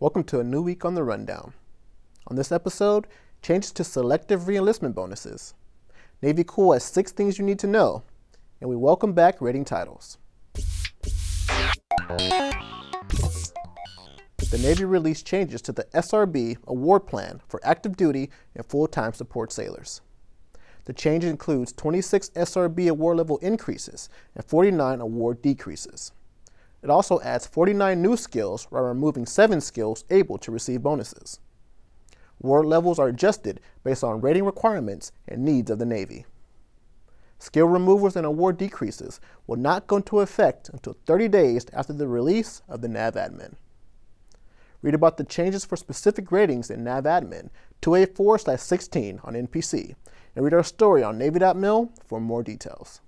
Welcome to a new week on the Rundown. On this episode, changes to selective reenlistment bonuses. Navy Cool has six things you need to know, and we welcome back rating titles. The Navy released changes to the SRB award plan for active duty and full-time support sailors. The change includes 26 SRB award level increases and 49 award decreases. It also adds 49 new skills while removing 7 skills able to receive bonuses. Award levels are adjusted based on rating requirements and needs of the Navy. Skill removals and award decreases will not go into effect until 30 days after the release of the NAVADMIN. Read about the changes for specific ratings in NAVADMIN 284-16 on NPC, and read our story on Navy.mil for more details.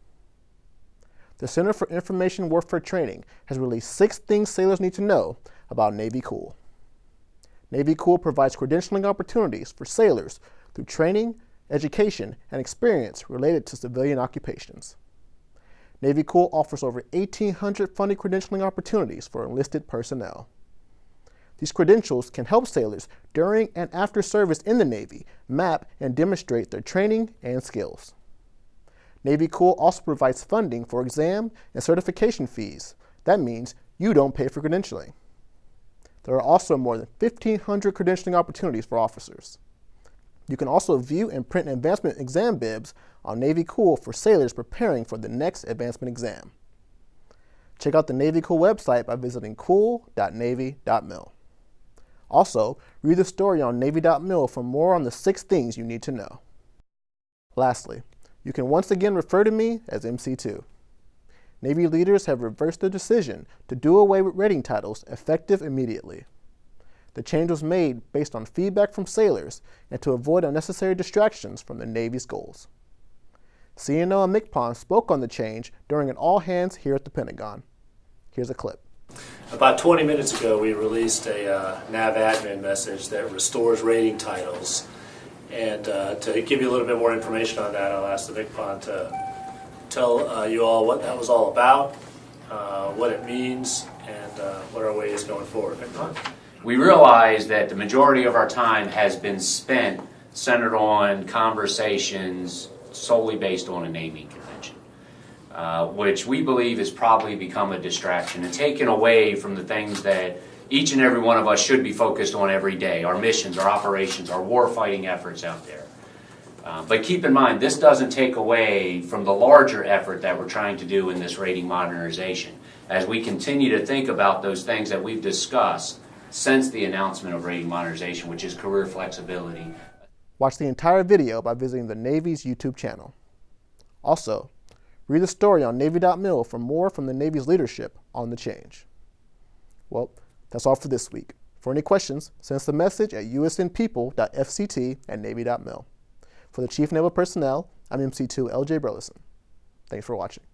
The Center for Information Warfare Training has released six things sailors need to know about Navy Cool. Navy Cool provides credentialing opportunities for sailors through training, education, and experience related to civilian occupations. Navy Cool offers over 1,800 funded credentialing opportunities for enlisted personnel. These credentials can help sailors during and after service in the Navy map and demonstrate their training and skills. Navy Cool also provides funding for exam and certification fees. That means you don't pay for credentialing. There are also more than 1,500 credentialing opportunities for officers. You can also view and print advancement exam bibs on Navy Cool for sailors preparing for the next advancement exam. Check out the Navy Cool website by visiting cool.navy.mil. Also, read the story on Navy.mil for more on the six things you need to know. Lastly, you can once again refer to me as MC2. Navy leaders have reversed their decision to do away with rating titles effective immediately. The change was made based on feedback from sailors and to avoid unnecessary distractions from the Navy's goals. CNO and MCPON spoke on the change during an all-hands here at the Pentagon. Here's a clip. About 20 minutes ago, we released a uh, NAVADMIN message that restores rating titles. And uh, to give you a little bit more information on that, I'll ask the MCPON to tell uh, you all what that was all about, uh, what it means, and uh, what our way is going forward. MCPON? We realize that the majority of our time has been spent centered on conversations solely based on a naming convention uh, which we believe has probably become a distraction and taken away from the things that each and every one of us should be focused on every day, our missions, our operations, our war-fighting efforts out there. Uh, but keep in mind, this doesn't take away from the larger effort that we're trying to do in this rating modernization. As we continue to think about those things that we've discussed since the announcement of rating modernization, which is career flexibility. Watch the entire video by visiting the Navy's YouTube channel. Also, Read the story on Navy.mil for more from the Navy's leadership on the change. Well, that's all for this week. For any questions, send us a message at usnpeople.fct at Navy.mil. For the Chief Naval Personnel, I'm MC2 LJ Burleson. Thanks for watching.